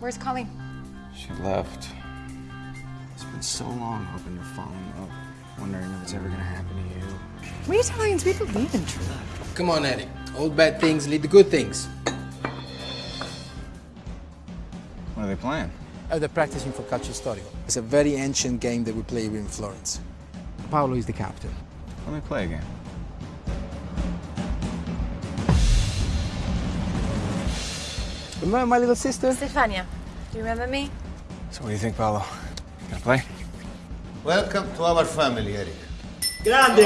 Where's Colleen? She left. It's been so long hoping to fall in love, wondering if it's ever gonna happen to you. We Italians, we believe in true love. Come on, Eddie. Old bad things lead to good things. What are they playing? Uh, they're practicing for Calcio Storico. It's a very ancient game that we play here in Florence. Paolo is the captain. Let me play a game. Remember my little sister? Stefania, do you remember me? So what do you think, Paolo? Gonna play? Welcome to our family, Eric. Grande!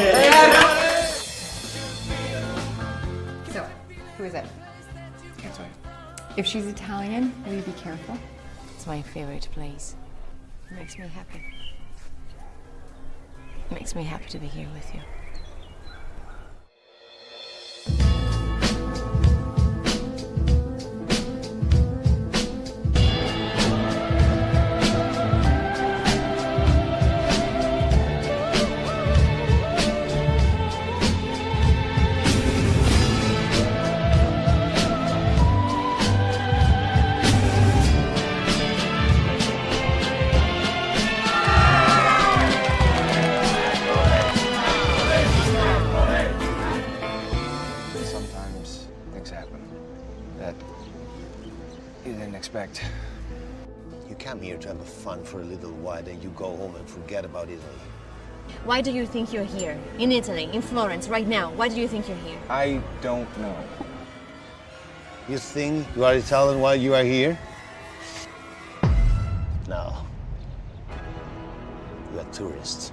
So, who is it? Can't tell you. If she's Italian, will you be careful? It's my favorite place. It makes me happy. It makes me happy to be here with you. That you didn't expect. You come here to have fun for a little while, then you go home and forget about Italy. Why do you think you're here? In Italy, in Florence, right now. Why do you think you're here? I don't know. You think you are Italian while you are here? No. You are tourists.